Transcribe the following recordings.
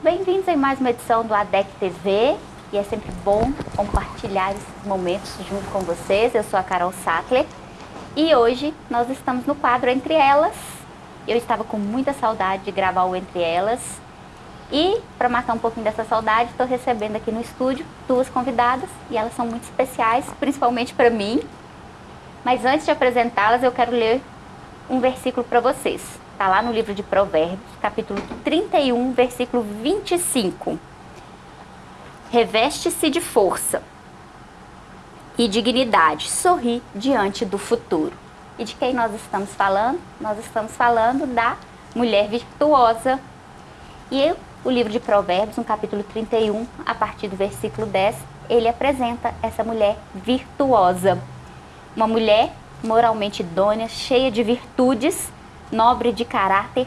A bem-vindos em mais uma edição do ADEC TV e é sempre bom compartilhar esses momentos junto com vocês. Eu sou a Carol Sattler e hoje nós estamos no quadro Entre Elas. Eu estava com muita saudade de gravar o Entre Elas e para matar um pouquinho dessa saudade, estou recebendo aqui no estúdio duas convidadas e elas são muito especiais, principalmente para mim. Mas antes de apresentá-las, eu quero ler um versículo para vocês. Está lá no livro de Provérbios, capítulo 31, versículo 25. Reveste-se de força e dignidade, sorri diante do futuro. E de quem nós estamos falando? Nós estamos falando da mulher virtuosa. E o livro de Provérbios, no capítulo 31, a partir do versículo 10, ele apresenta essa mulher virtuosa. Uma mulher moralmente idônea, cheia de virtudes, nobre de caráter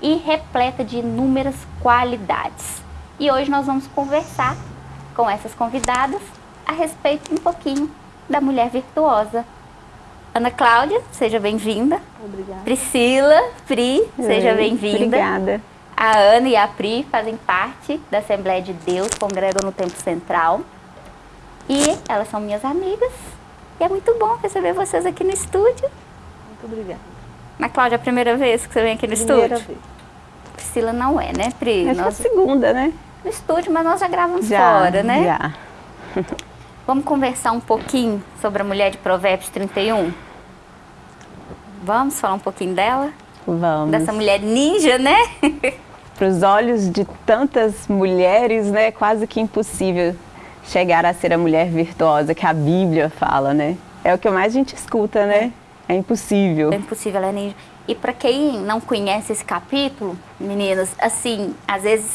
e repleta de inúmeras qualidades. E hoje nós vamos conversar com essas convidadas a respeito um pouquinho da mulher virtuosa. Ana Cláudia, seja bem-vinda. Obrigada. Priscila, Pri, seja bem-vinda. Obrigada. A Ana e a Pri fazem parte da Assembleia de Deus, congregam no Templo Central. E elas são minhas amigas. E é muito bom receber vocês aqui no estúdio. Muito obrigada. Mas, Cláudia, é a primeira vez que você vem aqui no primeira estúdio? Vez. Priscila não é, né, Pri? Acho nós... que é a segunda, né? No estúdio, mas nós já gravamos já, fora, né? Já. Vamos conversar um pouquinho sobre a mulher de Provérbios 31? Vamos falar um pouquinho dela? Vamos. Dessa mulher ninja, né? Para os olhos de tantas mulheres, né, quase que impossível chegar a ser a mulher virtuosa que a Bíblia fala, né? É o que mais a gente escuta, né? É impossível. É impossível, ela é. E para quem não conhece esse capítulo, meninas, assim, às vezes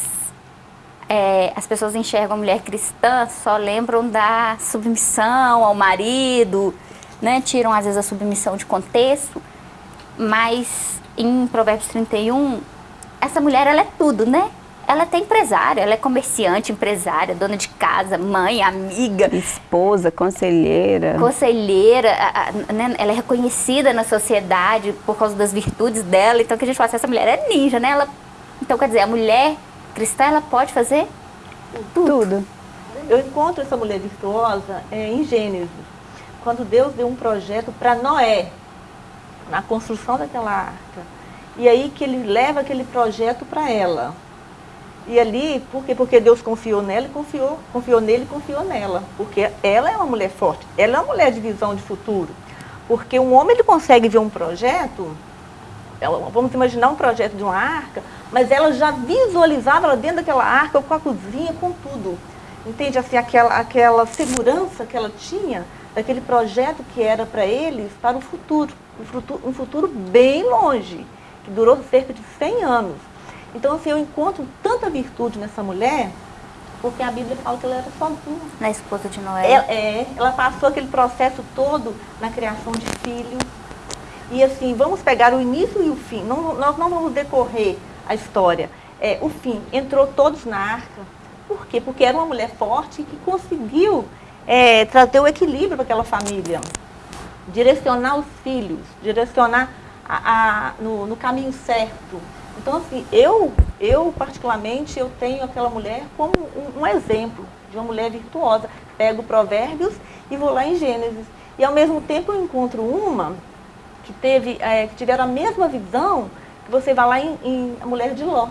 é, as pessoas enxergam a mulher cristã, só lembram da submissão ao marido, né? Tiram às vezes a submissão de contexto, mas em Provérbios 31, essa mulher ela é tudo, né? Ela é até empresária, ela é comerciante, empresária, dona de casa, mãe, amiga. Esposa, conselheira. Conselheira, a, a, né? ela é reconhecida na sociedade por causa das virtudes dela. Então, que a gente fala assim, essa mulher é ninja, né? Ela, então, quer dizer, a mulher cristã, ela pode fazer tudo. tudo. Eu encontro essa mulher virtuosa é, em Gênesis, quando Deus deu um projeto para Noé, na construção daquela arca. E aí que ele leva aquele projeto para ela. E ali, por quê? Porque Deus confiou nela e confiou, confiou nele e confiou nela. Porque ela é uma mulher forte, ela é uma mulher de visão de futuro. Porque um homem ele consegue ver um projeto, vamos imaginar um projeto de uma arca, mas ela já visualizava ela dentro daquela arca, com a cozinha, com tudo. Entende? Assim, aquela, aquela segurança que ela tinha daquele projeto que era para eles para o futuro. Um futuro, um futuro bem longe, que durou cerca de 100 anos. Então, assim, eu encontro tanta virtude nessa mulher, porque a Bíblia fala que ela era sozinha. Na esposa de Noé. Ela, é, ela passou aquele processo todo na criação de filhos. E assim, vamos pegar o início e o fim. Não, nós não vamos decorrer a história. É, o fim, entrou todos na arca. Por quê? Porque era uma mulher forte que conseguiu é, trazer o equilíbrio para aquela família. Direcionar os filhos, direcionar a, a, no, no caminho certo. Então, assim, eu, eu particularmente, eu tenho aquela mulher como um, um, exemplo de uma mulher virtuosa. Pego provérbios e vou lá em Gênesis. E ao mesmo tempo eu encontro uma que, teve, é, que tiveram a mesma visão que você vai lá em, em a mulher de Ló.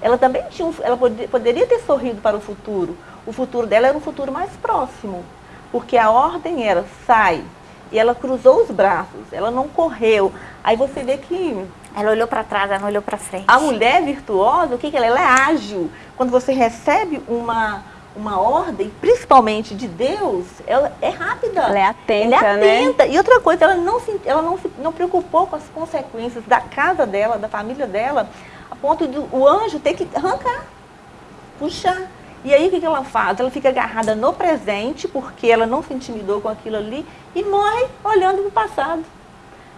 Ela também tinha, ela pod, poderia ter sorrido para o futuro. O futuro dela era um futuro mais próximo. Porque a ordem era, sai. E ela cruzou os braços, ela não correu. Aí você vê que ela olhou para trás, ela não olhou para frente. A mulher virtuosa, o que, que ela é? Ela é ágil. Quando você recebe uma, uma ordem, principalmente de Deus, ela é rápida. Ela é atenta, ela é atenta. Né? E outra coisa, ela não se, ela não se não preocupou com as consequências da casa dela, da família dela, a ponto do o anjo ter que arrancar, puxar. E aí o que, que ela faz? Ela fica agarrada no presente, porque ela não se intimidou com aquilo ali, e morre olhando para o passado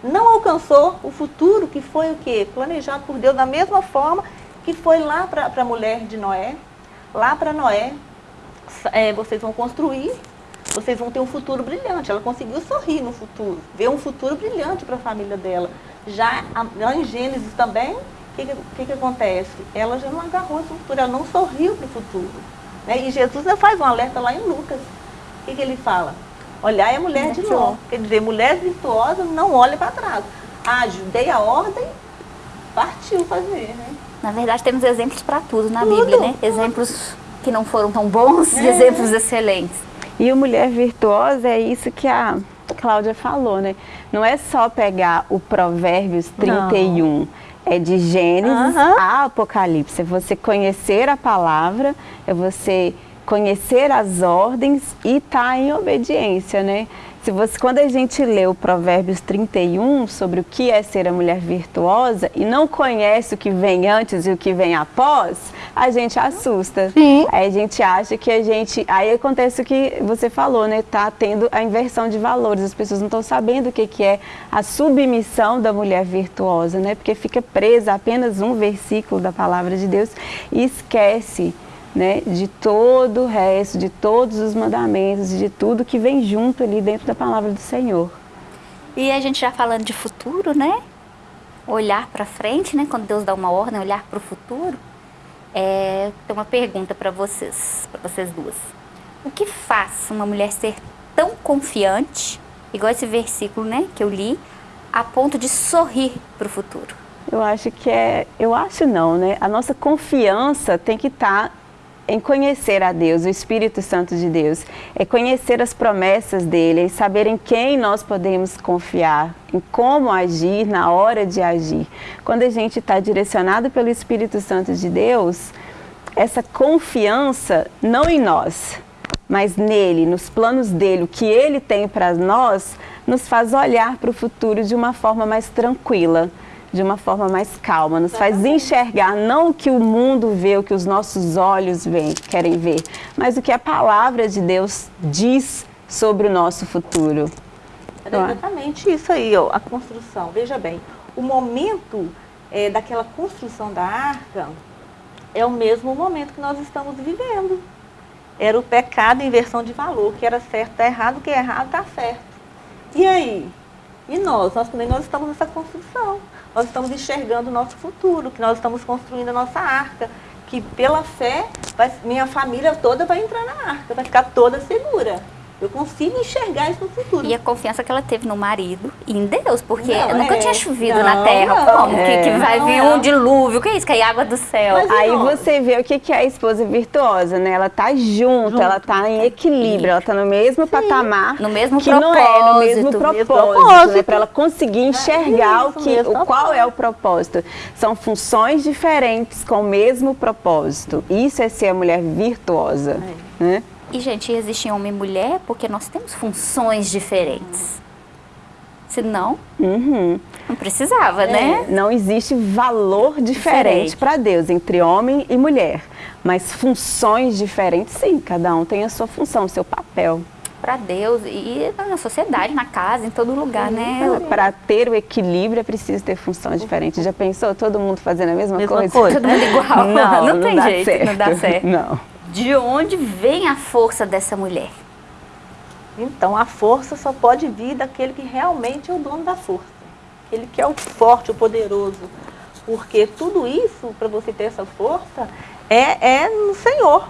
não alcançou o futuro que foi o quê? Planejado por Deus da mesma forma que foi lá para a mulher de Noé. Lá para Noé, é, vocês vão construir, vocês vão ter um futuro brilhante. Ela conseguiu sorrir no futuro, ver um futuro brilhante para a família dela. Já lá em Gênesis também, que, que, que, que acontece? Ela já não agarrou esse futuro, ela não sorriu para o futuro. Né? E Jesus faz um alerta lá em Lucas. O que, que ele fala? Olhar é mulher de Ló. Quer dizer, mulher virtuosa não olha para trás. Ah, dei a ordem, partiu fazer, né? Na verdade, temos exemplos para tudo na tudo. Bíblia, né? Exemplos que não foram tão bons é. e exemplos excelentes. E o mulher virtuosa é isso que a Cláudia falou, né? Não é só pegar o Provérbios 31, não. é de Gênesis a Apocalipse. É você conhecer a palavra, é você conhecer as ordens e estar tá em obediência, né? Se você, quando a gente lê o Provérbios 31 sobre o que é ser a mulher virtuosa e não conhece o que vem antes e o que vem após, a gente assusta. Sim. Aí a gente acha que a gente... Aí acontece o que você falou, né? Tá tendo a inversão de valores. As pessoas não estão sabendo o que, que é a submissão da mulher virtuosa, né? Porque fica presa a apenas um versículo da palavra de Deus e esquece né, de todo o resto, de todos os mandamentos, de tudo que vem junto ali dentro da palavra do Senhor. E a gente já falando de futuro, né? Olhar para frente, né? Quando Deus dá uma ordem, olhar para o futuro. É, tem uma pergunta para vocês, para vocês duas. O que faz uma mulher ser tão confiante, igual esse versículo, né, que eu li, a ponto de sorrir para o futuro? Eu acho que é, eu acho não, né? A nossa confiança tem que estar tá em conhecer a Deus, o Espírito Santo de Deus, é conhecer as promessas dele, é saber em quem nós podemos confiar, em como agir na hora de agir. Quando a gente está direcionado pelo Espírito Santo de Deus, essa confiança não em nós, mas nele, nos planos dele, o que ele tem para nós, nos faz olhar para o futuro de uma forma mais tranquila de uma forma mais calma, nos faz enxergar não o que o mundo vê, o que os nossos olhos veem, querem ver, mas o que a palavra de Deus diz sobre o nosso futuro. É exatamente isso aí, ó, a construção. Veja bem, o momento é, daquela construção da arca é o mesmo momento que nós estamos vivendo. Era o pecado inversão de valor, que era certo está errado, que é errado está certo. E aí? E nós? Nós também nós estamos nessa construção nós estamos enxergando o nosso futuro, que nós estamos construindo a nossa arca, que pela fé, vai, minha família toda vai entrar na arca, vai ficar toda segura. Eu consigo enxergar isso no futuro. E a confiança que ela teve no marido e em Deus, porque não, nunca é, tinha chovido não, na terra. Não, Como? É, que, que, vai vir um dilúvio? O que é isso? Cair água do céu. Mas Aí você vê o que, que é a esposa virtuosa, né? Ela tá junto, junto. ela tá em equilíbrio, ela tá no mesmo Sim. patamar. No mesmo que propósito. não é no mesmo propósito, propósito. Né? Para ela conseguir é enxergar é isso, o que, o, qual é o propósito. São funções diferentes com o mesmo propósito. Isso é ser a mulher virtuosa, é. né? E, gente, existe homem e mulher porque nós temos funções diferentes. Senão, uhum. não precisava, é. né? Não existe valor diferente, diferente. para Deus entre homem e mulher. Mas funções diferentes, sim. Cada um tem a sua função, o seu papel. Para Deus e na sociedade, na casa, em todo lugar, né? Para ter o equilíbrio é preciso ter funções diferentes. Já pensou todo mundo fazendo a mesma, mesma coisa? coisa? Todo mundo igual. Não, não, não tem jeito, certo. não dá certo. Não de onde vem a força dessa mulher? Então, a força só pode vir daquele que realmente é o dono da força. Ele que é o forte, o poderoso. Porque tudo isso, para você ter essa força, é, é no Senhor.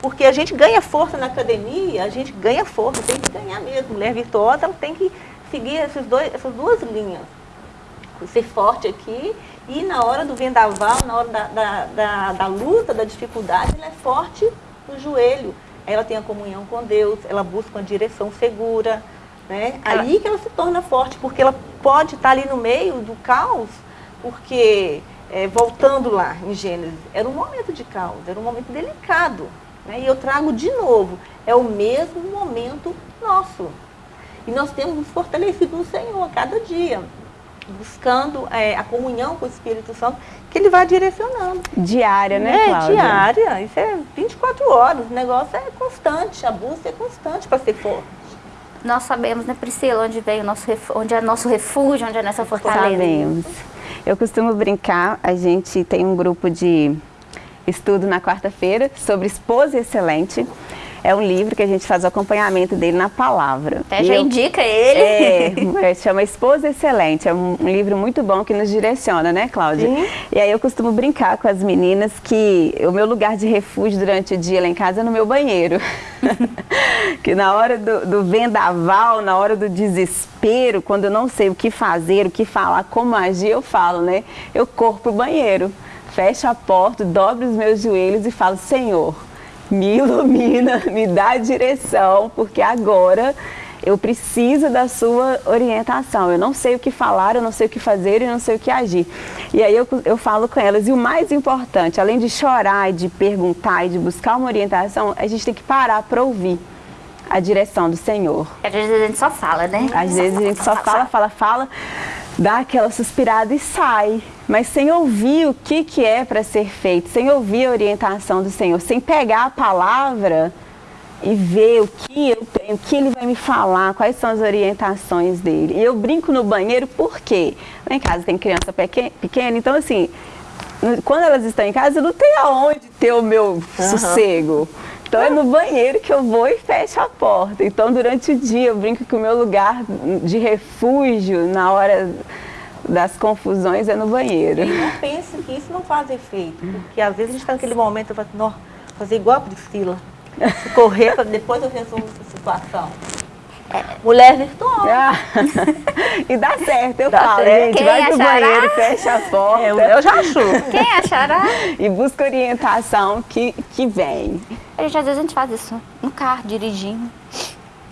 Porque a gente ganha força na academia, a gente ganha força, tem que ganhar mesmo. Mulher virtuosa, ela tem que seguir esses dois, essas duas linhas. Ser forte aqui e na hora do vendaval, na hora da, da, da, da luta, da dificuldade, ela é forte no joelho. Ela tem a comunhão com Deus, ela busca uma direção segura. Né? Ela... Aí que ela se torna forte, porque ela pode estar ali no meio do caos, porque, é, voltando lá em Gênesis, era um momento de caos, era um momento delicado. Né? E eu trago de novo, é o mesmo momento nosso. E nós temos nos fortalecido no Senhor a cada dia buscando é, a comunhão com o Espírito Santo, que ele vai direcionando. Diária, né, é, Cláudia? diária. Isso é 24 horas. O negócio é constante, a busca é constante para ser forte. Nós sabemos, né, Priscila, onde vem o nosso onde é nosso refúgio, onde é nossa fortaleza. Sabemos. Eu costumo brincar, a gente tem um grupo de estudo na quarta-feira sobre esposa excelente. É um livro que a gente faz o acompanhamento dele na palavra. Até já eu, indica ele. É, chama Esposa Excelente. É um, um, livro muito bom que nos direciona, né, Cláudia? Sim. E aí eu costumo brincar com as meninas que o meu lugar de refúgio durante o dia lá em casa é no meu banheiro. que na hora do, do vendaval, na hora do desespero, quando eu não sei o que fazer, o que falar, como agir, eu falo, né? Eu corro pro banheiro, fecho a porta, dobro os meus joelhos e falo, Senhor, me ilumina, me dá direção, porque agora eu preciso da sua orientação. Eu não sei o que falar, eu não sei o que fazer e não sei o que agir. E aí eu, eu falo com elas. E o mais importante, além de chorar e de perguntar e de buscar uma orientação, a gente tem que parar para ouvir a direção do Senhor. Às vezes a gente só fala, né? Às vezes a gente só fala, fala, fala, dá aquela suspirada e sai. Mas sem ouvir o que, que é para ser feito, sem ouvir a orientação do Senhor, sem pegar a palavra e ver o que eu tenho, o que ele vai me falar, quais são as orientações dele. E eu brinco no banheiro porque lá em casa tem criança pequena, então assim, quando elas estão em casa, eu não tenho aonde ter o meu uhum. sossego. Então é no banheiro que eu vou e fecho a porta. Então durante o dia eu brinco que o meu lugar de refúgio na hora das confusões é no banheiro. E não pense que isso não faz efeito, porque às vezes a gente está naquele momento, eu falo, não, fazer igual a Priscila, correr para depois eu resolvo essa situação. É, mulher virtuosa. Ah, e dá certo, eu dá falo, certo. gente, Quem vai achará? pro banheiro, fecha a porta. Eu, eu já acho. Quem achará? E busca orientação que, que vem. A gente, às vezes a gente faz isso no carro, dirigindo.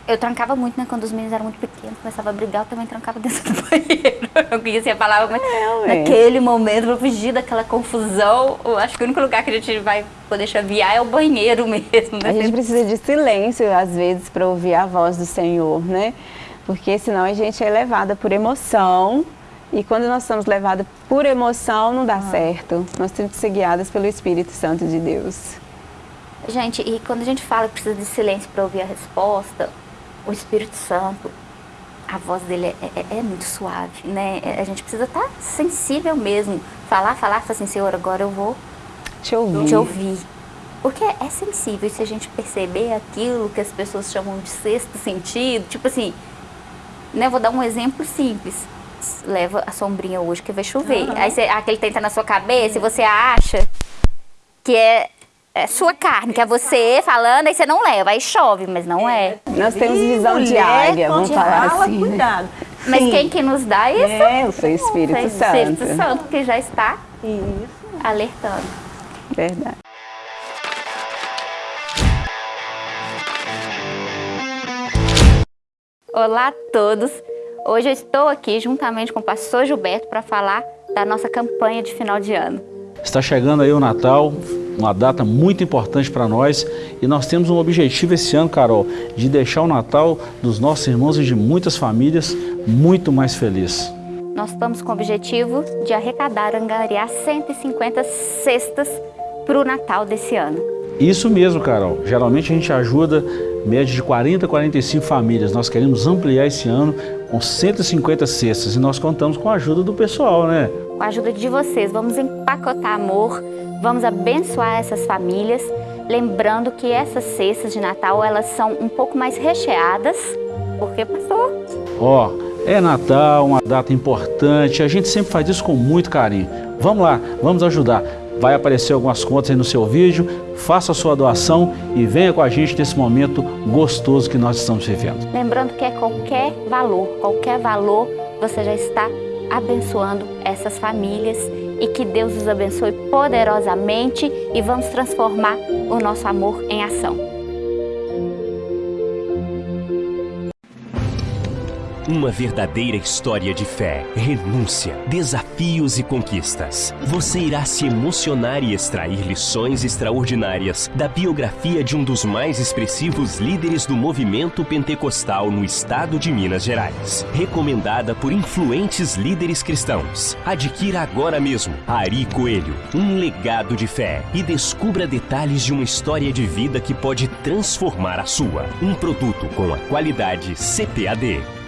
Eu trancava muito, né? Quando os meninos eram muito pequenos, começava a brigar, eu também trancava dentro do banheiro. Eu conhecia a palavra, mas é, naquele momento, pra fugir daquela confusão, eu acho que o único lugar que a gente vai poder chavear é o banheiro mesmo. Né? A gente precisa de silêncio, às vezes, para ouvir a voz do Senhor, né? Porque senão a gente é levada por emoção, e quando nós somos levadas por emoção, não dá ah. certo. Nós temos que ser guiadas pelo Espírito Santo de Deus. Gente, e quando a gente fala que precisa de silêncio para ouvir a resposta, o Espírito Santo, a voz dele é, é, é muito suave, né? É, a gente precisa estar tá sensível mesmo. Falar, falar, falar assim, Senhor, agora eu vou te ouvir. Te ouvir. Porque é sensível, se a gente perceber aquilo que as pessoas chamam de sexto sentido, tipo assim, né? Vou dar um exemplo simples. Leva a sombrinha hoje que vai chover. Uhum. Aí você, aquele tenta na sua cabeça e você acha que é é sua carne, que é você falando, aí você não leva, aí chove, mas não é. é. Nós temos visão de águia, vamos falar fala, assim. Cuidado. Mas Sim. quem que nos dá isso? É, o seu Espírito o Santo. O Espírito Santo, que já está isso. alertando. Verdade. Olá a todos. Hoje eu estou aqui juntamente com o pastor Gilberto para falar da nossa campanha de final de ano. Está chegando aí o Natal, uma data muito importante para nós e nós temos um objetivo esse ano, Carol, de deixar o Natal dos nossos irmãos e de muitas famílias muito mais feliz. Nós estamos com o objetivo de arrecadar, angariar 150 cestas para o Natal desse ano. Isso mesmo, Carol. Geralmente a gente ajuda média de 40 a 45 famílias. Nós queremos ampliar esse ano com 150 cestas e nós contamos com a ajuda do pessoal, né? Com a ajuda de vocês, vamos empacotar amor, Vamos abençoar essas famílias, lembrando que essas cestas de Natal, elas são um pouco mais recheadas, porque, pastor? Ó, oh, é Natal, uma data importante, a gente sempre faz isso com muito carinho. Vamos lá, vamos ajudar. Vai aparecer algumas contas aí no seu vídeo, faça a sua doação e venha com a gente nesse momento gostoso que nós estamos vivendo. Lembrando que é qualquer valor, qualquer valor, você já está abençoando essas famílias e que Deus os abençoe poderosamente e vamos transformar o nosso amor em ação. Uma verdadeira história de fé, renúncia, desafios e conquistas. Você irá se emocionar e extrair lições extraordinárias da biografia de um dos mais expressivos líderes do movimento pentecostal no estado de Minas Gerais. Recomendada por influentes líderes cristãos. Adquira agora mesmo Ari Coelho, um legado de fé e descubra detalhes de uma história de vida que pode transformar a sua. Um produto com a qualidade CPAD.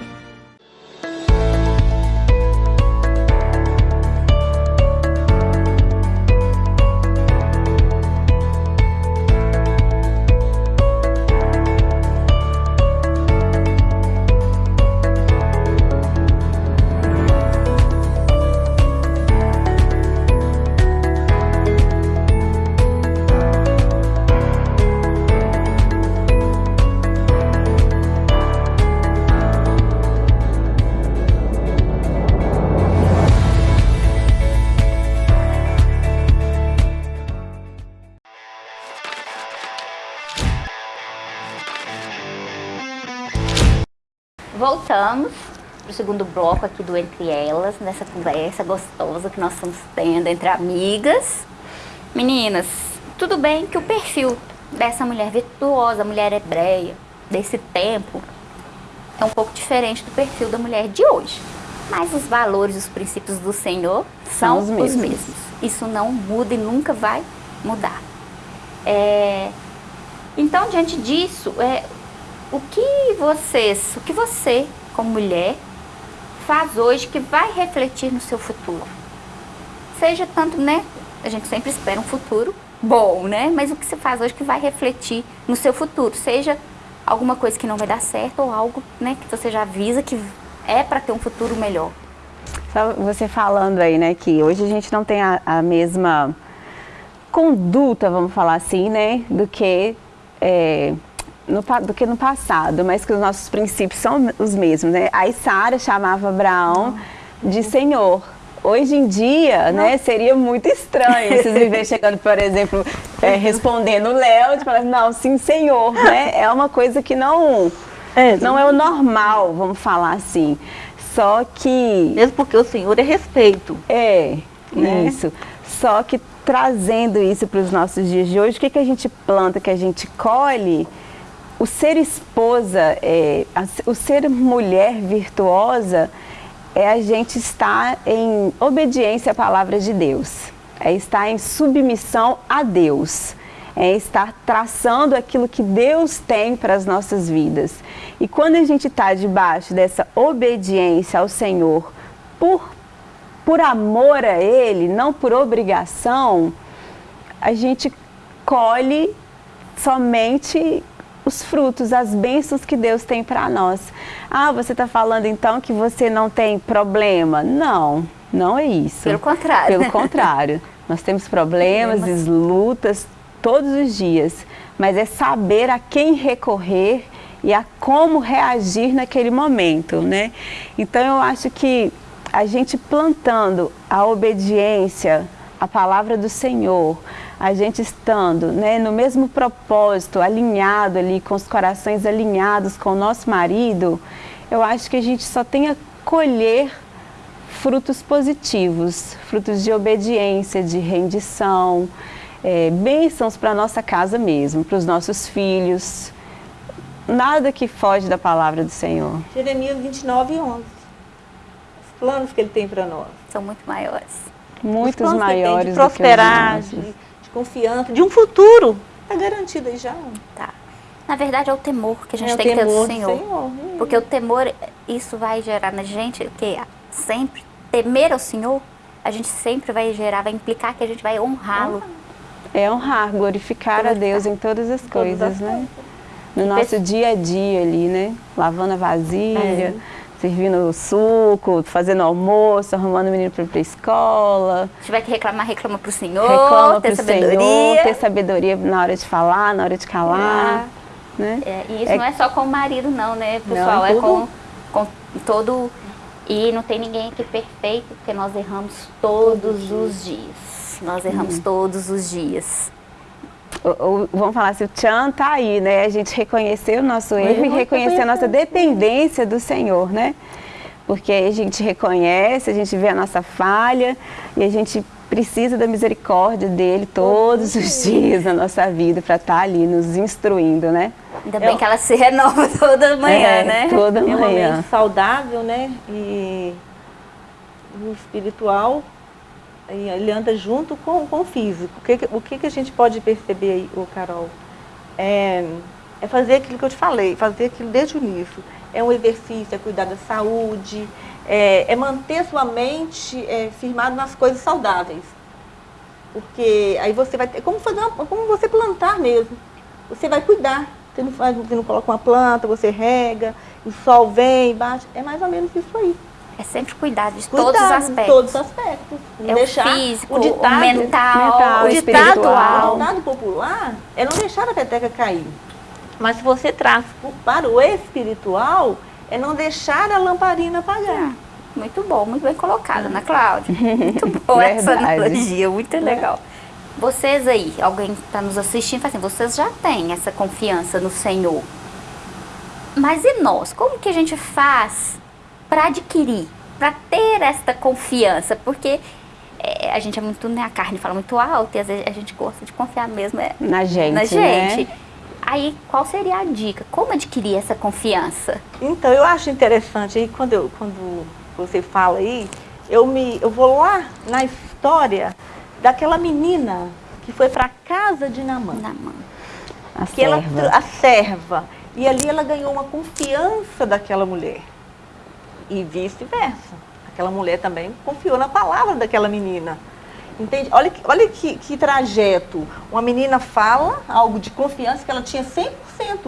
Voltamos para o segundo bloco aqui do Entre Elas, nessa conversa gostosa que nós estamos tendo entre amigas. Meninas, tudo bem que o perfil dessa mulher virtuosa, mulher hebreia, desse tempo, é um pouco diferente do perfil da mulher de hoje. Mas os valores, os princípios do Senhor são, são os, mesmos. os, mesmos. Isso não muda e nunca vai mudar. É... Então, diante disso, é... o que vocês, o que você, como mulher, faz hoje que vai refletir no seu futuro? Seja tanto, né? A gente sempre espera um futuro bom, né? Mas o que você faz hoje que vai refletir no seu futuro? Seja alguma coisa que não vai dar certo ou algo né, que você já avisa que é para ter um futuro melhor. Só você falando aí, né, que hoje a gente não tem a, a mesma conduta, vamos falar assim, né, do que, é, no, do que no passado, mas que os nossos princípios são os mesmos, né. A Sara chamava Abraão de Senhor, Hoje em dia, né, seria muito estranho vocês me ver chegando, por exemplo, é, respondendo o Léo, de falar, não, sim, senhor, né? É uma coisa que não é, não é o normal, vamos falar assim. Só que... Mesmo porque o Senhor é respeito. É, né? isso. Só que trazendo isso para os nossos dias de hoje, o que, que a gente planta, que a gente colhe, o ser esposa, é, o ser mulher virtuosa, é a gente estar em obediência à palavra de Deus, é estar em submissão a Deus é estar traçando aquilo que Deus tem para as nossas vidas. E quando a gente está debaixo dessa obediência ao Senhor, por, por amor a Ele, não por obrigação, a gente colhe somente os frutos, as bênçãos que Deus tem para nós. Ah, você está falando então que você não tem problema? Não, não é isso. Pelo contrário. Pelo contrário. Nós temos problemas, problemas. lutas, todos os dias, mas é saber a quem recorrer e a como reagir naquele momento, né? Então eu acho que a gente plantando a obediência à palavra do Senhor, a gente estando né, no mesmo propósito, alinhado ali, com os corações alinhados com o nosso marido, eu acho que a gente só tem a colher frutos positivos, frutos de obediência, de rendição, é, bênçãos para a nossa casa mesmo, para os nossos filhos. Nada que foge da palavra do Senhor. Jeremias 29, 11. Os planos que ele tem para nós. São muito maiores. Muitos maiores. de prosperar, de, de, confiança, de um futuro. Está garantido aí já. Tá. Na verdade é o temor que a gente é tem que ter do Senhor. Senhor. Porque o temor, isso vai gerar na gente o que? Sempre temer ao Senhor, a gente sempre vai gerar, vai implicar que a gente vai honrá-lo. É honrar, glorificar, glorificar. a Deus em todas as coisas, né? No nosso dia a dia ali, né? Lavando a vasilha, é. Servindo suco, fazendo almoço, arrumando o menino para ir para a escola. Se tiver que reclamar, reclama para o Senhor, reclama ter sabedoria. Senhor, ter sabedoria na hora de falar, na hora de calar. É. Né? É, e isso é. não é só com o marido não, né, pessoal? Não, é com, com todo... E não tem ninguém aqui perfeito, porque nós erramos todos os dias nós erramos uhum. todos os dias. Vamos falar assim, o tchan tá aí, né? A gente reconhecer o nosso erro e reconhecer a nossa dependência do Senhor, né? Porque a gente reconhece, a gente vê a nossa falha e a gente precisa da misericórdia dele todos os dias na nossa vida para estar tá ali nos instruindo, né? Ainda bem Eu... que ela se renova toda manhã, é, né? Toda manhã. É um saudável, né? E espiritual ele anda junto com, com o físico. O que, o que, que a gente pode perceber aí, o Carol? É, é fazer aquilo que eu te falei, fazer aquilo desde o início. É um exercício, é cuidar da saúde, é, é manter sua mente é, firmada nas coisas saudáveis. Porque aí você vai ter, como, fazer uma, como você plantar mesmo. Você vai cuidar. Você não, você não coloca uma planta, você rega, o sol vem, bate. É mais ou menos isso aí. É sempre cuidar de cuidar todos os aspectos. todos os aspectos. é deixar o físico, o, ditado, o mental, mental, o, ditado, o ditado popular é não deixar a peteca cair. Mas se você traz para o espiritual, é não deixar a lamparina apagar. Muito bom, muito bem colocada, Ana Cláudia. Muito boa essa analogia, muito é. legal. Vocês aí, alguém que está nos assistindo, assim, vocês já têm essa confiança no Senhor. Mas e nós? Como que a gente faz para adquirir, para ter esta confiança? Porque é, a gente é muito, né, a carne fala muito alto e às vezes a gente gosta de confiar mesmo é, na gente, na gente. Né? Aí, qual seria a dica? Como adquirir essa confiança? Então, eu acho interessante aí, quando, eu, quando você fala aí, eu, me, eu vou lá na história daquela menina que foi para a casa de Namã. Namã. A que serva. Ela, a serva. E ali ela ganhou uma confiança daquela mulher. E vice-versa. Aquela mulher também confiou na palavra daquela menina. Entende? Olha, olha que, que trajeto. Uma menina fala algo de confiança que ela tinha 100%.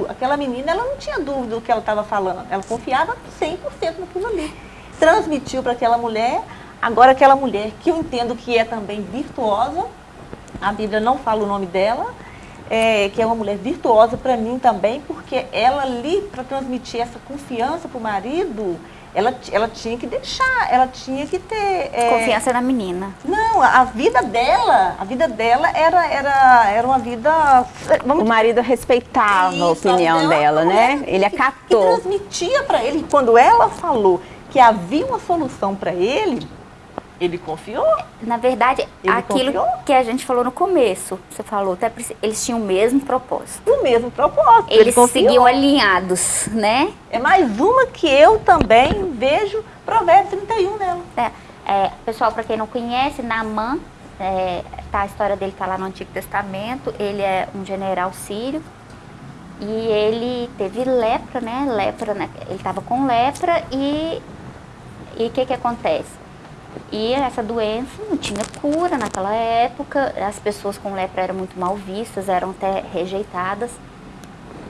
Aquela menina, ela não tinha dúvida do que ela estava falando. Ela confiava 100% naquilo ali. Transmitiu para aquela mulher. Agora, aquela mulher, que eu entendo que é também virtuosa, a Bíblia não fala o nome dela, é, que é uma mulher virtuosa para mim também, porque ela ali, para transmitir essa confiança para o marido, ela, ela tinha que deixar, ela tinha que ter... É... Confiança na menina. Não, a vida dela, a vida dela era, era, era uma vida... Vamos... O marido respeitava Isso, a opinião dela, né? Ele acatou. E transmitia para ele, quando ela falou que havia uma solução para ele, ele confiou? Na verdade, ele aquilo confiou? que a gente falou no começo, você falou, até eles tinham o mesmo propósito. O mesmo propósito. Eles ele seguiam alinhados, né? É mais uma que eu também vejo Provérbios 31 nela. É, é, pessoal, para quem não conhece, Naamã, é, tá, a história dele está lá no Antigo Testamento, ele é um general sírio e ele teve lepra, né? Lepra, né? ele estava com lepra e o que que acontece? E essa doença não tinha cura naquela época, as pessoas com lepra eram muito mal vistas, eram até rejeitadas.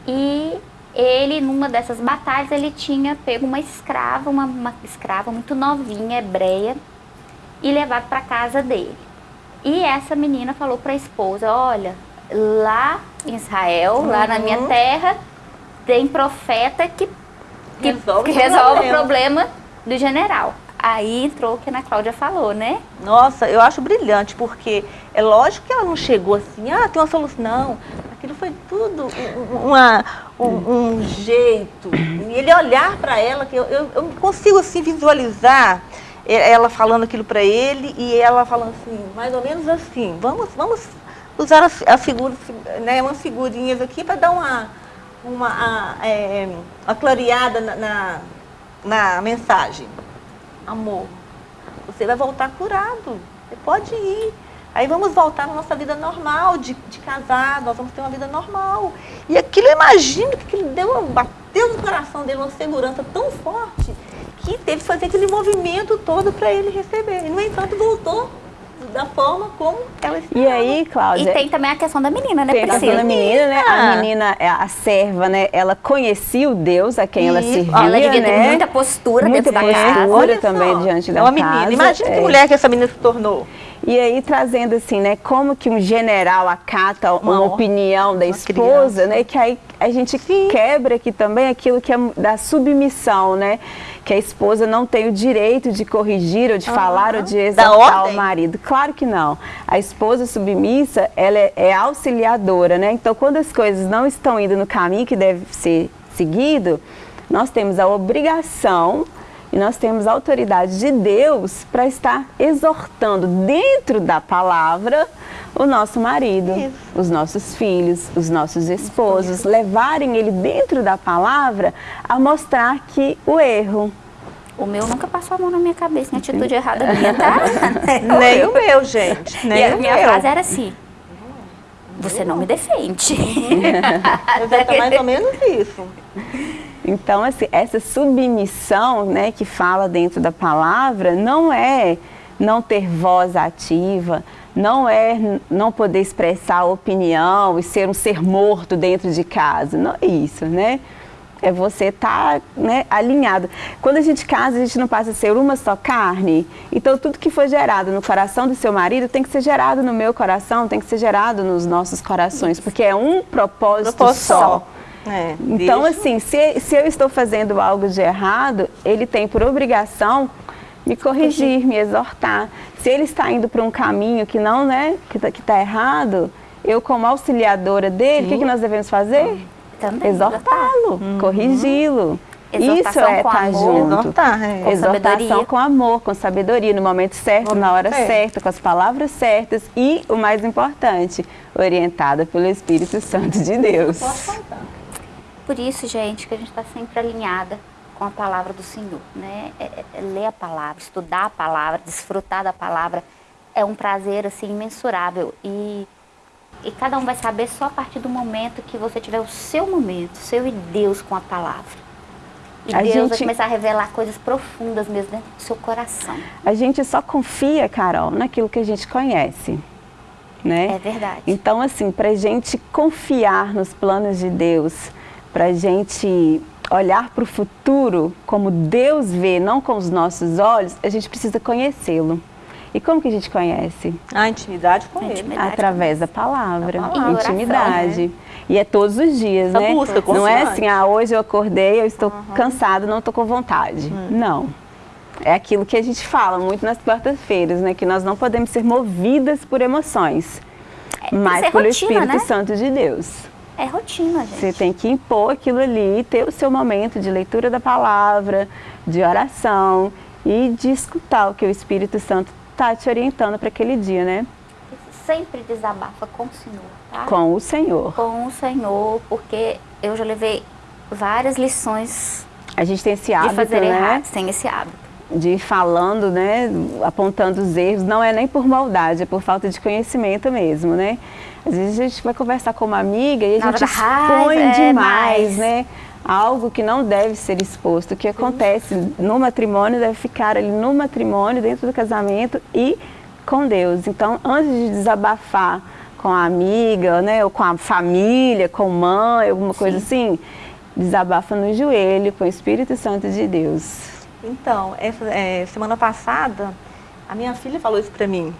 E ele, numa dessas batalhas, ele tinha pego uma escrava, uma, uma escrava muito novinha, hebreia, e levado para casa dele. E essa menina falou para a esposa, olha, lá em Israel, uhum. lá na minha uhum. terra, tem profeta que, que resolve, que resolve o problema do general. Aí entrou o que a Ana Cláudia falou, né? Nossa, eu acho brilhante, porque é lógico que ela não chegou assim, ah, tem uma solução. Não, aquilo foi tudo uma, um, um jeito. E ele olhar para ela, que eu, eu, eu, consigo assim visualizar ela falando aquilo para ele e ela falando assim, mais ou menos assim, vamos, vamos usar as, as figuras, né, umas figurinhas aqui para dar uma, uma, a, é, clareada na, na, na mensagem amor, você vai voltar curado. Você pode ir. Aí vamos voltar à nossa vida normal, de, de casado, nós vamos ter uma vida normal. E aquilo, eu imagino que aquilo deu, bateu no coração dele uma segurança tão forte que teve que fazer aquele movimento todo para ele receber. E, no entanto, voltou da forma como ela esperava. E aí, Cláudia... E tem também a questão da menina, né, Tem a questão da menina, né? A menina, é, a serva, né? Ela conhecia o Deus a quem e, ela servia, Ela devia né? ter muita postura muita dentro postura da casa. também só, diante da é uma menina. Imagina é. que mulher que essa menina se tornou. E aí trazendo assim, né, como que um general acata uma, uma opinião da esposa, criança. né, que aí a gente Sim. quebra aqui também aquilo que é da submissão, né, que a esposa não tem o direito de corrigir ou de uhum. falar ou de exaltar o marido. Claro que não. A esposa submissa, ela é, é auxiliadora, né, então quando as coisas não estão indo no caminho que deve ser seguido, nós temos a obrigação e nós temos a autoridade de Deus para estar exortando dentro da palavra o nosso marido, Isso. os nossos filhos, os nossos esposos, levarem ele dentro da palavra a mostrar que o erro. O meu nunca passou a mão na minha cabeça em atitude errada minha, tá? Nem o meu, gente. Nem e a minha frase era assim, você não me defende. É mais ou menos isso. Então, assim, essa submissão né, que fala dentro da palavra não é não ter voz ativa, não é não poder expressar opinião e ser um ser morto dentro de casa. Não é isso, né? É você estar tá, né, alinhado. Quando a gente casa, a gente não passa a ser uma só carne. Então, tudo que foi gerado no coração do seu marido tem que ser gerado no meu coração, tem que ser gerado nos nossos corações, porque é um propósito, propósito só. só. É, então, deixa... assim, se, se eu estou fazendo algo de errado, ele tem por obrigação me corrigir, me exortar. Se ele está indo para um caminho que não, né, que está tá errado, eu como auxiliadora dele, o que, que nós devemos fazer? Exortá-lo, corrigi-lo. Isso é estar amor. junto. Exortar, é. Com Exortação sabedoria. com amor, com sabedoria, no momento certo, na hora certo. certa, com as palavras certas e, o mais importante, orientada pelo Espírito Santo de Deus. Por isso, gente, que a gente está sempre alinhada com a palavra do Senhor, né? É, é- é ler a palavra, estudar a palavra, desfrutar da palavra é um prazer assim imensurável e e cada um vai saber só a partir do momento que você tiver o seu momento, seu e Deus com a palavra. E A Deus vai gente- começar a revelar coisas profundas mesmo dentro do seu coração. A gente só confia, Carol, naquilo que a gente conhece, né? É verdade. Então, assim, para a gente confiar nos planos de Deus, para a gente olhar para o futuro como Deus vê, não com os nossos olhos, a gente precisa conhecê-lo. E como que a gente conhece? A intimidade com ele. Intimidade. Através da palavra, palavra. intimidade. E é todos os dias, Essa né? busca não é assim, ah, hoje eu acordei, eu estou cansado, não estou com vontade. Hum. Não. É aquilo que a gente fala muito nas quartas-feiras, né? Que nós não podemos ser movidas por emoções, mas ser pelo rotina, Espírito né? Santo de Deus. É rotina, gente. Você tem que impor aquilo ali, ter o seu momento de leitura da palavra, de oração e de escutar o que o Espírito Santo está te orientando para aquele dia, né? Sempre desabafa com o Senhor, tá? Com o Senhor. com o Senhor, porque eu já levei várias lições A gente tem esse de hábito, fazer né? errado sem esse hábito. De ir falando, né? Apontando os erros. Não é nem por maldade, é por falta de conhecimento mesmo, né? Às vezes a gente vai conversar com uma amiga e a Na gente expõe é, demais, mais. né? Algo que não deve ser exposto. O que acontece no matrimônio deve ficar ali no matrimônio, dentro do casamento e com Deus. Então, antes de desabafar com a amiga, né? Ou com a família, com mãe, alguma coisa assim, desabafa no joelho com o Espírito Santo de Deus. Então, essa, é, semana passada, a minha filha falou isso pra mim.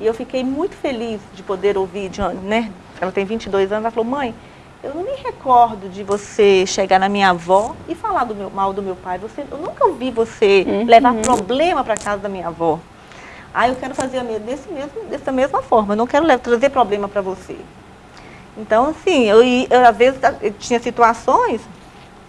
E eu fiquei muito feliz de poder ouvir, de, né? Ela tem 22 anos, ela falou, mãe, eu não me recordo de você chegar na minha avó e falar do meu, mal do meu pai. Você, eu nunca ouvi você levar problema para casa da minha avó. Ah, eu quero fazer a me- desse mesmo, dessa mesma forma, eu não quero le- trazer problema para você. Então, assim, eu, eu, às vezes eu tinha situações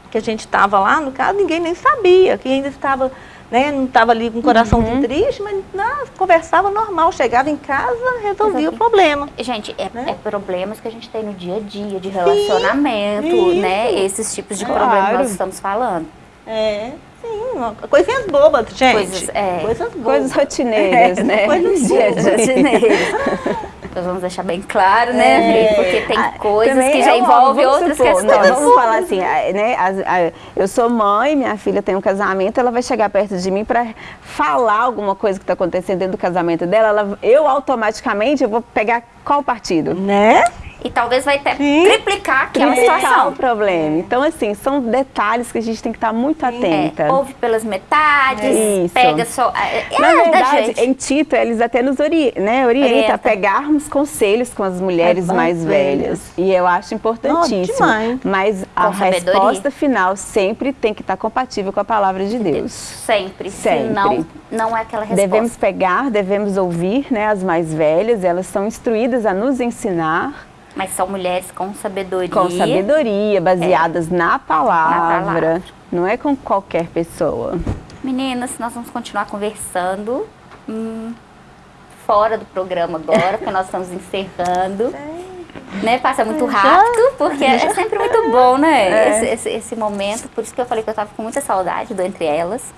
que a gente estava lá, no caso, ninguém nem sabia, que ainda estava, né, não estava ali com o coração Uhum. triste, mas não, conversava normal, chegava em casa, resolvia o Exatamente. problema. Gente, é, Né? é problemas que a gente tem no dia a dia, de relacionamento, isso. né? Esses tipos de Claro. problemas que nós estamos falando. É, sim, coisinhas bobas, gente. Coisas, é. Coisas bobas. Coisas rotineiras, É, né? coisas bobas. dia. Nós vamos deixar bem claro, né, É. Porque tem Ah, coisas também que já envolvem outras supor, questões. Não, vamos falar assim, né? eu sou mãe, minha filha tem um casamento, ela vai chegar perto de mim para falar alguma coisa que está acontecendo dentro do casamento dela, ela- eu automaticamente eu vou pegar qual partido? Né? E talvez vai até Sim. triplicar aquela Triplicar situação. o problema. Então, assim, são detalhes que a gente tem que estar muito atenta. É, ouve pelas metades, Isso. pega só. É, é Na da verdade, em Tito, eles até nos ori né, orientam Orienta. a pegarmos conselhos com as mulheres As mais velhas. velhas. E eu acho importantíssimo. demais. Mas a sabedoria. resposta final sempre tem que estar compatível com a palavra de Deus. Sempre. Sempre. Senão, não é aquela resposta. Devemos pegar, devemos ouvir né, as mais velhas, elas são instruídas a nos ensinar Mas são mulheres com sabedoria. com sabedoria, baseadas na, palavra, Na palavra. não é com qualquer pessoa. Meninas, nós vamos continuar conversando hum, fora do programa agora, porque nós estamos encerrando. Né? Passa muito rápido, porque é sempre muito bom, né? Esse, esse- esse momento. Por isso que eu falei que eu estava com muita saudade do Entre Elas.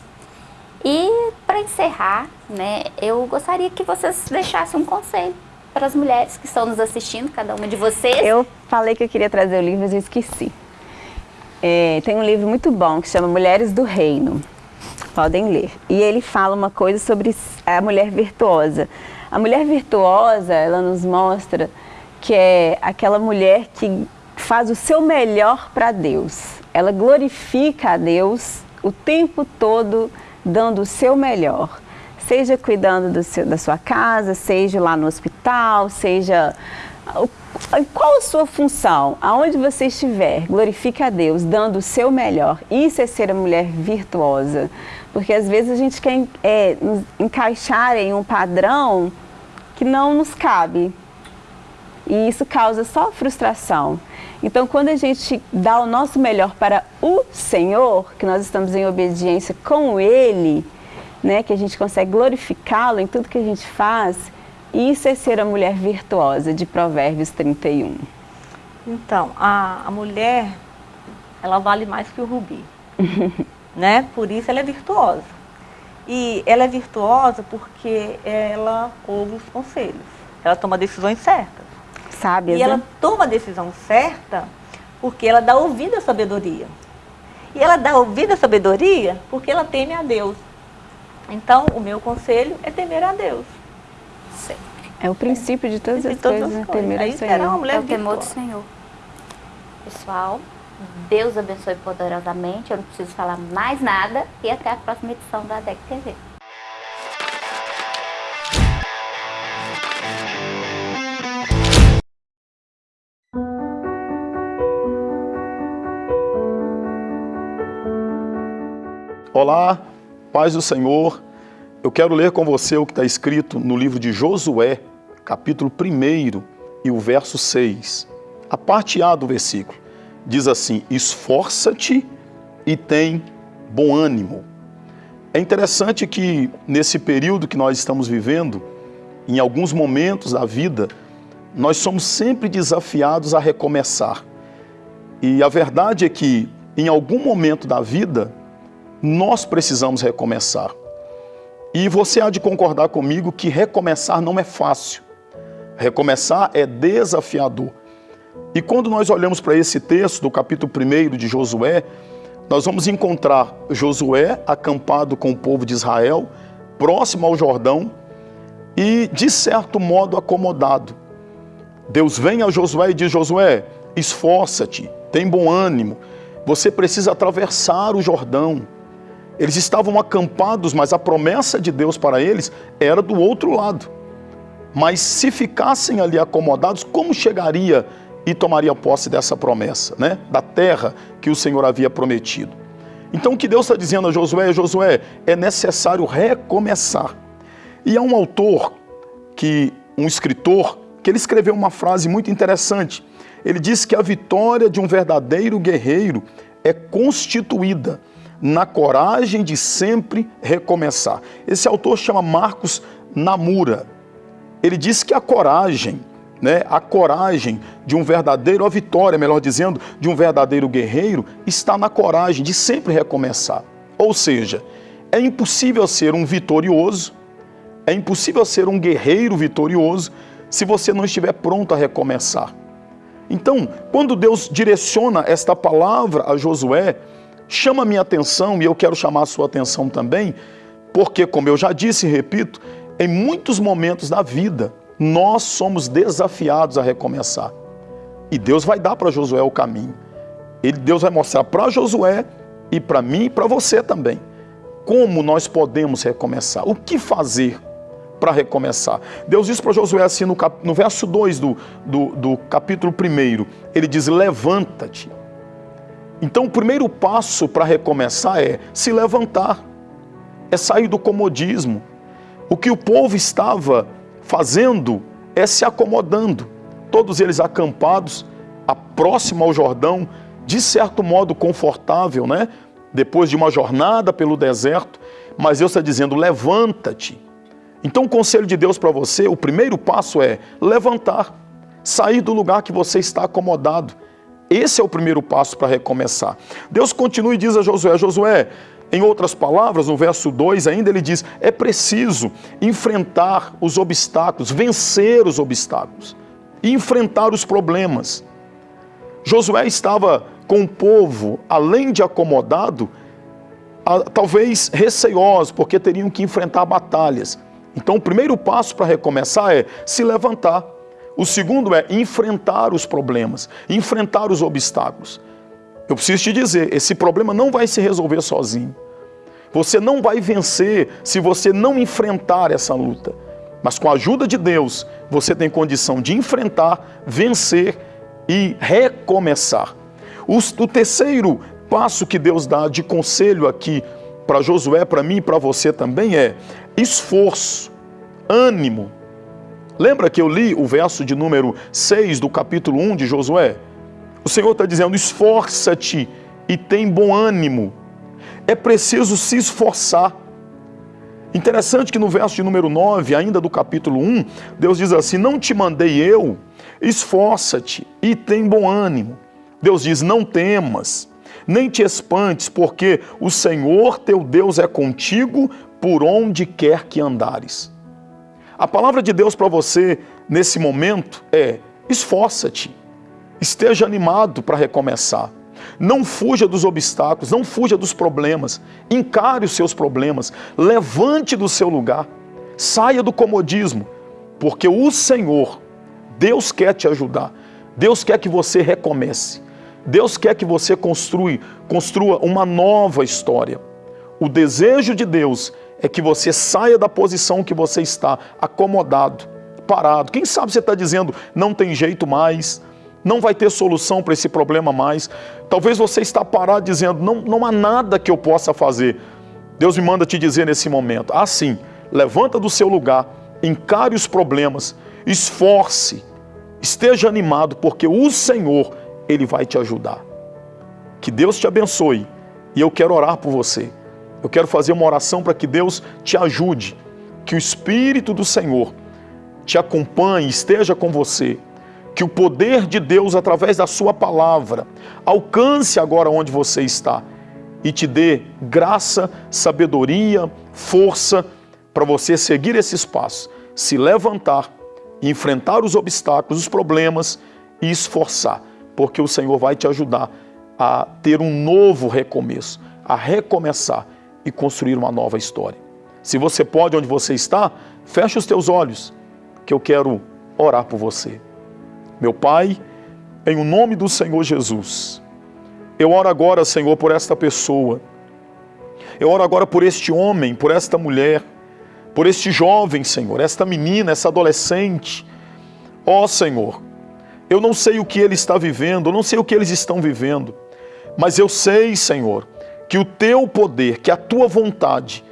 E para encerrar, né, eu gostaria que vocês deixassem um conselho para as mulheres que estão nos assistindo, cada uma de vocês. Eu falei que eu queria trazer o livro, mas eu esqueci. É, tem um livro muito bom que chama Mulheres do Reino. Podem ler. E ele fala uma coisa sobre a mulher virtuosa. A mulher virtuosa, ela nos mostra que é aquela mulher que faz o seu melhor para Deus. Ela glorifica a Deus o tempo todo, dando o seu melhor. Seja cuidando do seu- da sua casa, seja lá no hospital, seja qual a sua função? Aonde você estiver, glorifique a Deus, dando o seu melhor. Isso é ser a mulher virtuosa. Porque às vezes a gente quer é, nos encaixar em um padrão que não nos cabe. E isso causa só frustração. Então, quando a gente dá o nosso melhor para o Senhor, que nós estamos em obediência com Ele, né, que a gente consegue glorificá-lo em tudo que a gente faz, isso é ser a mulher virtuosa de Provérbios 31. Então, a, a mulher, ela vale mais que o rubi, né? Por isso ela é virtuosa. E ela é virtuosa porque ela ouve os conselhos, ela toma decisões certas. Sábias, E ela né? toma a decisão certa porque ela dá ouvido à sabedoria. E ela dá ouvido à sabedoria porque ela teme a Deus. Então, o meu conselho é temer a Deus. É o princípio de todas De as todas coisas, as né? coisas. Temer Aí será uma Senhor. mulher É o temor do. Senhor. Pessoal, Deus abençoe poderosamente. Eu não preciso falar mais nada. E até a próxima edição da ADEC TV. Olá, paz do Senhor. Eu quero ler com você o que está escrito no livro de Josué, capítulo 1 e o verso 6. A parte A do versículo diz assim: Esforça-te e tem bom ânimo. É interessante que nesse período que nós estamos vivendo, em alguns momentos da vida, nós somos sempre desafiados a recomeçar. E a verdade é que em algum momento da vida, nós precisamos recomeçar. E você há de concordar comigo que recomeçar não é fácil. Recomeçar é desafiador. E quando nós olhamos para esse texto do capítulo 1 de Josué, nós vamos encontrar Josué acampado com o povo de Israel, próximo ao Jordão e, de certo modo, acomodado. Deus vem a Josué e diz: Josué, esforça-te, tem bom ânimo, você precisa atravessar o Jordão. Eles estavam acampados, mas a promessa de Deus para eles era do outro lado. Mas se ficassem ali acomodados, como chegaria e tomaria posse dessa promessa, né? Da terra que o Senhor havia prometido. Então o que Deus está dizendo a Josué, Josué, é necessário recomeçar. E há um autor, que um escritor, que ele escreveu uma frase muito interessante. Ele diz que a vitória de um verdadeiro guerreiro é constituída na coragem de sempre recomeçar. Esse autor chama Marcos Namura. Ele diz que a coragem, né, a coragem de um verdadeiro, a vitória, melhor dizendo, de um verdadeiro guerreiro está na coragem de sempre recomeçar. Ou seja, é impossível ser um vitorioso, é impossível ser um guerreiro vitorioso se você não estiver pronto a recomeçar. Então, quando Deus direciona esta palavra a Josué, chama a minha atenção e eu quero chamar a sua atenção também, porque, como eu já disse e repito, em muitos momentos da vida nós somos desafiados a recomeçar. E Deus vai dar para Josué o caminho. Ele, Deus vai mostrar para Josué e para mim e para você também como nós podemos recomeçar, o que fazer para recomeçar. Deus diz para Josué assim no, cap, no verso 2 do, do, do capítulo 1, ele diz: Levanta-te. Então, o primeiro passo para recomeçar é se levantar, é sair do comodismo. O que o povo estava fazendo é se acomodando, todos eles acampados, a próximo ao Jordão, de certo modo confortável, né? Depois de uma jornada pelo deserto, mas Deus está dizendo: levanta-te. Então, o conselho de Deus para você, o primeiro passo é levantar, sair do lugar que você está acomodado. Esse é o primeiro passo para recomeçar. Deus continua e diz a Josué: Josué, em outras palavras, no verso 2 ainda ele diz: é preciso enfrentar os obstáculos, vencer os obstáculos enfrentar os problemas. Josué estava com o povo, além de acomodado, talvez receioso, porque teriam que enfrentar batalhas. Então, o primeiro passo para recomeçar é se levantar. O segundo é enfrentar os problemas, enfrentar os obstáculos. Eu preciso te dizer, esse problema não vai se resolver sozinho. Você não vai vencer se você não enfrentar essa luta. Mas com a ajuda de Deus, você tem condição de enfrentar, vencer e recomeçar. O, terceiro passo que Deus dá de conselho aqui para Josué, para mim e para você também é esforço, ânimo. Lembra que eu li o verso de número 6 do capítulo 1 de Josué? O Senhor está dizendo: esforça-te e tem bom ânimo. É preciso se esforçar. Interessante que no verso de número 9, ainda do capítulo 1, Deus diz assim: Não te mandei eu, esforça-te e tem bom ânimo. Deus diz: Não temas, nem te espantes, porque o Senhor teu Deus é contigo por onde quer que andares. A palavra de Deus para você nesse momento é: esforça-te, esteja animado para recomeçar. Não fuja dos obstáculos, não fuja dos problemas. Encare os seus problemas, levante do seu lugar, saia do comodismo, porque o Senhor, Deus quer te ajudar. Deus quer que você recomece. Deus quer que você construa, construa uma nova história. O desejo de Deus é que você saia da posição que você está, acomodado, parado. Quem sabe você está dizendo, não tem jeito mais, não vai ter solução para esse problema mais. Talvez você está parado dizendo, não, não há nada que eu possa fazer. Deus me manda te dizer nesse momento, assim, levanta do seu lugar, encare os problemas, esforce, esteja animado, porque o Senhor, Ele vai te ajudar. Que Deus te abençoe e eu quero orar por você. Eu quero fazer uma oração para que Deus te ajude, que o Espírito do Senhor te acompanhe, esteja com você, que o poder de Deus, através da Sua palavra, alcance agora onde você está e te dê graça, sabedoria, força para você seguir esses passos, se levantar, enfrentar os obstáculos, os problemas e esforçar, porque o Senhor vai te ajudar a ter um novo recomeço, a recomeçar e construir uma nova história. Se você pode, onde você está, feche os teus olhos, que eu quero orar por você. Meu Pai, em o nome do Senhor Jesus, eu oro agora, Senhor, por esta pessoa. Eu oro agora por este homem, por esta mulher, por este jovem, Senhor, esta menina, essa adolescente. Ó oh, Senhor, eu não sei o que ele está vivendo, eu não sei o que eles estão vivendo, mas eu sei, Senhor, que o teu poder, que a tua vontade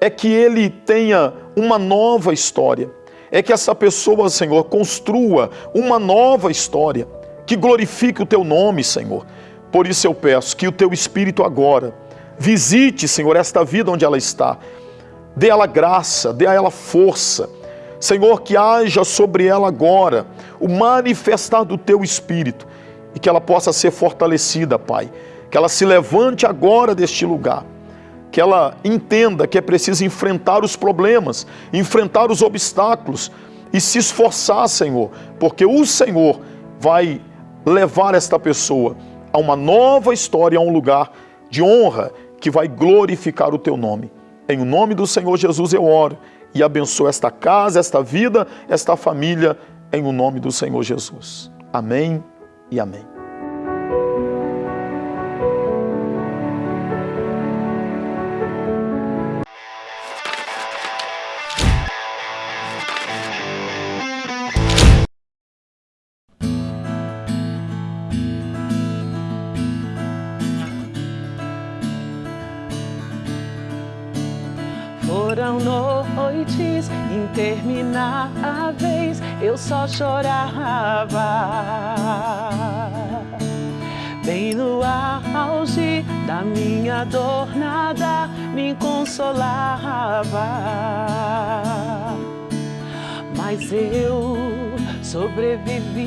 é que ele tenha uma nova história, é que essa pessoa, Senhor, construa uma nova história que glorifique o teu nome, Senhor. Por isso eu peço que o teu Espírito agora visite, Senhor, esta vida onde ela está. Dê a ela graça, dê a ela força. Senhor, que haja sobre ela agora o manifestar do teu Espírito e que ela possa ser fortalecida, Pai. Que ela se levante agora deste lugar que ela entenda que é preciso enfrentar os problemas, enfrentar os obstáculos e se esforçar, Senhor, porque o Senhor vai levar esta pessoa a uma nova história, a um lugar de honra que vai glorificar o teu nome. Em nome do Senhor Jesus eu oro e abençoo esta casa, esta vida, esta família, em o nome do Senhor Jesus. Amém e amém. Foram noites intermináveis, eu só chorava. Bem no auge da minha dor, nada me consolava. Mas eu sobrevivi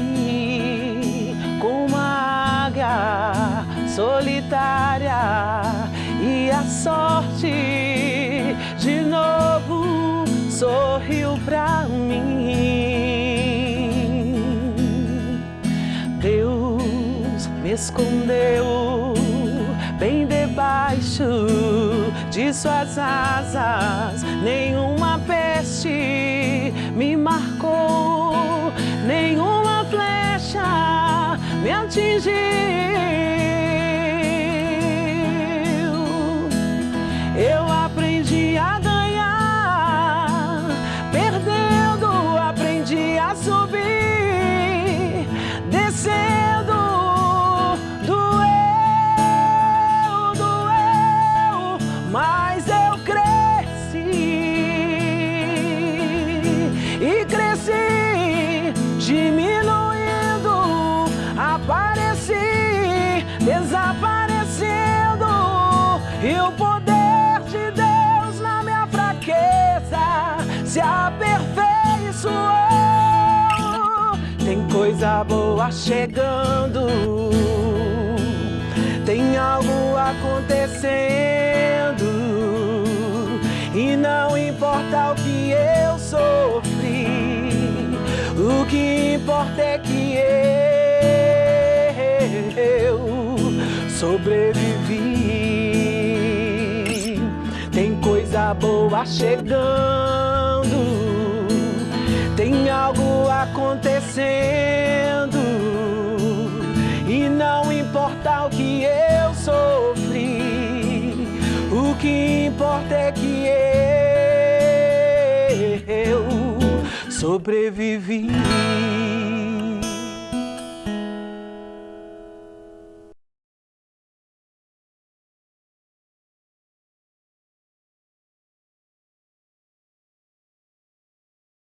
com uma águia solitária e a sorte de novo sorriu pra mim. Deus me escondeu bem debaixo de suas asas. Nenhuma peste me marcou, nenhuma flecha me atingiu. Coisa boa chegando. Tem algo acontecendo. E não importa o que eu sofri, o que importa é que eu sobrevivi. Tem coisa boa chegando, tem algo acontecendo. E não importa o que eu sofri, o que importa é que eu sobrevivi.